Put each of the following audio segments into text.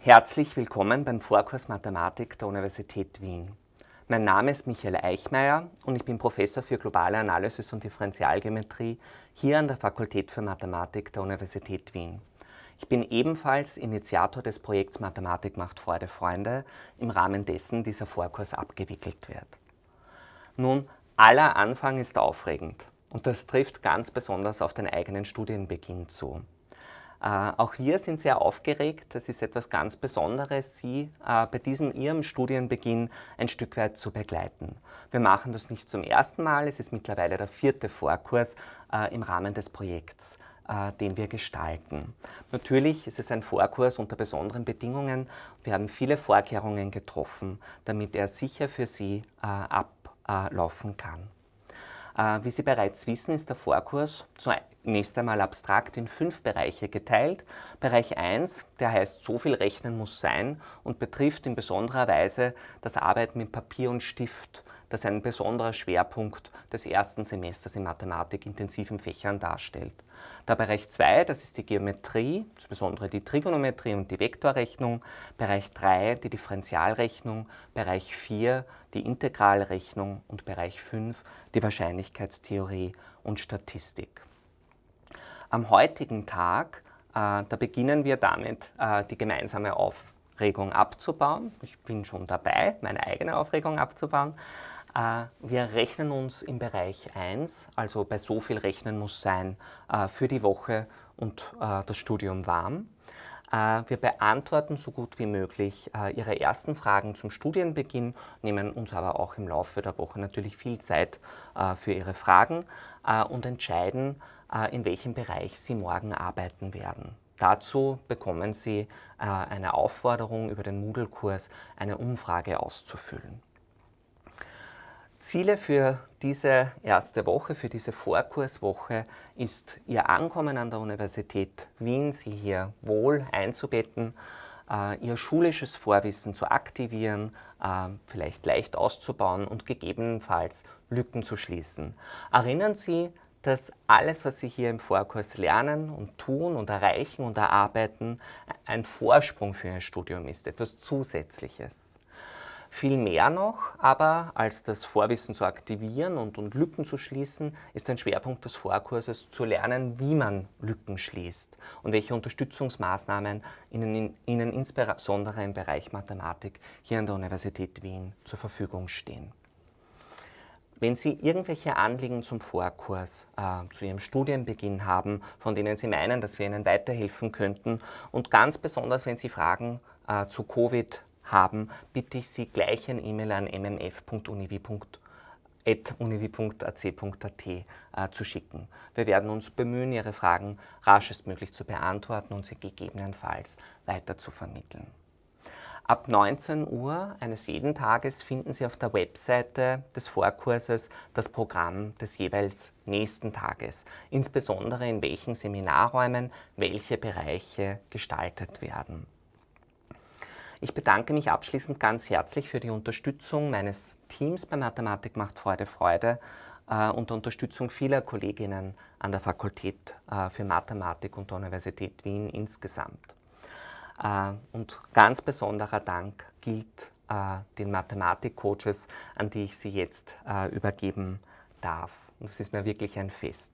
Herzlich willkommen beim Vorkurs Mathematik der Universität Wien. Mein Name ist Michael Eichmeier und ich bin Professor für globale Analysis und Differentialgeometrie hier an der Fakultät für Mathematik der Universität Wien. Ich bin ebenfalls Initiator des Projekts Mathematik macht Freude Freunde, im Rahmen dessen dieser Vorkurs abgewickelt wird. Nun, aller Anfang ist aufregend und das trifft ganz besonders auf den eigenen Studienbeginn zu. Äh, auch wir sind sehr aufgeregt. Das ist etwas ganz Besonderes, Sie äh, bei diesem Ihrem Studienbeginn ein Stück weit zu begleiten. Wir machen das nicht zum ersten Mal. Es ist mittlerweile der vierte Vorkurs äh, im Rahmen des Projekts den wir gestalten. Natürlich ist es ein Vorkurs unter besonderen Bedingungen. Wir haben viele Vorkehrungen getroffen, damit er sicher für Sie ablaufen kann. Wie Sie bereits wissen, ist der Vorkurs zunächst einmal abstrakt in fünf Bereiche geteilt. Bereich 1, der heißt So viel Rechnen muss sein und betrifft in besonderer Weise das Arbeiten mit Papier und Stift das ein besonderer Schwerpunkt des ersten Semesters in Mathematik-intensiven Fächern darstellt. Der Bereich 2, das ist die Geometrie, insbesondere die Trigonometrie und die Vektorrechnung. Bereich 3, die Differentialrechnung. Bereich 4, die Integralrechnung. Und Bereich 5, die Wahrscheinlichkeitstheorie und Statistik. Am heutigen Tag, äh, da beginnen wir damit, äh, die gemeinsame Aufregung abzubauen. Ich bin schon dabei, meine eigene Aufregung abzubauen. Äh, wir rechnen uns im Bereich 1, also bei so viel Rechnen muss sein, äh, für die Woche und äh, das Studium warm. Wir beantworten so gut wie möglich Ihre ersten Fragen zum Studienbeginn, nehmen uns aber auch im Laufe der Woche natürlich viel Zeit für Ihre Fragen und entscheiden, in welchem Bereich Sie morgen arbeiten werden. Dazu bekommen Sie eine Aufforderung über den Moodle-Kurs, eine Umfrage auszufüllen. Ziele für diese erste Woche, für diese Vorkurswoche ist Ihr Ankommen an der Universität Wien, Sie hier wohl einzubetten, äh, Ihr schulisches Vorwissen zu aktivieren, äh, vielleicht leicht auszubauen und gegebenenfalls Lücken zu schließen. Erinnern Sie, dass alles, was Sie hier im Vorkurs lernen und tun und erreichen und erarbeiten, ein Vorsprung für Ihr Studium ist, etwas Zusätzliches. Viel mehr noch aber als das Vorwissen zu aktivieren und, und Lücken zu schließen, ist ein Schwerpunkt des Vorkurses zu lernen, wie man Lücken schließt und welche Unterstützungsmaßnahmen Ihnen, Ihnen insbesondere im Bereich Mathematik hier an der Universität Wien zur Verfügung stehen. Wenn Sie irgendwelche Anliegen zum Vorkurs, äh, zu Ihrem Studienbeginn haben, von denen Sie meinen, dass wir Ihnen weiterhelfen könnten und ganz besonders, wenn Sie Fragen äh, zu Covid haben, bitte ich Sie gleich ein E-Mail an mmf.univi.at äh, zu schicken. Wir werden uns bemühen, Ihre Fragen raschestmöglich zu beantworten und sie gegebenenfalls weiter zu vermitteln. Ab 19 Uhr eines jeden Tages finden Sie auf der Webseite des Vorkurses das Programm des jeweils nächsten Tages, insbesondere in welchen Seminarräumen welche Bereiche gestaltet werden. Ich bedanke mich abschließend ganz herzlich für die Unterstützung meines Teams bei Mathematik macht Freude Freude äh, und Unterstützung vieler Kolleginnen an der Fakultät äh, für Mathematik und der Universität Wien insgesamt. Äh, und ganz besonderer Dank gilt äh, den Mathematik-Coaches, an die ich Sie jetzt äh, übergeben darf. Und es ist mir wirklich ein Fest.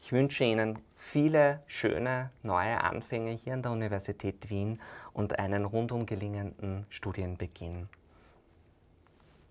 Ich wünsche Ihnen viele schöne neue Anfänge hier an der Universität Wien und einen rundum gelingenden Studienbeginn.